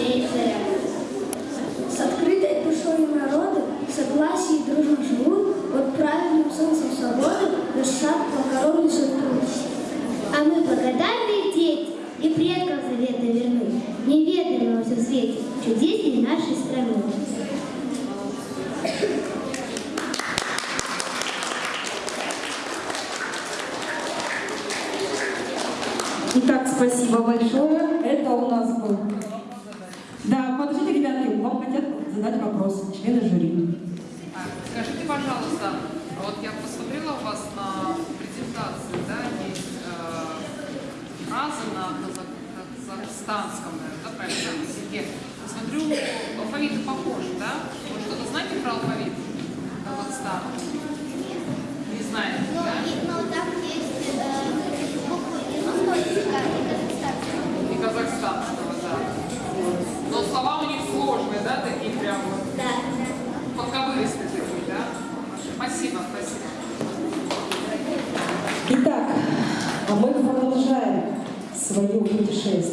сеять. С открытой душой народу, в согласии дружно живут, под правильным солнцем свободы, покорон несет труд. А мы благодарные дети и предков завета верны, неведомого в свете чудесней нашей страны. Итак, спасибо большое. Это у нас был. Задать вопрос члены жюри. А, Скажите, пожалуйста, вот я посмотрела у вас на презентации, да, есть э, фразы на казах- казахстанском, да, правильно, языке. Смотрю, а мы продолжаем свое путешествие.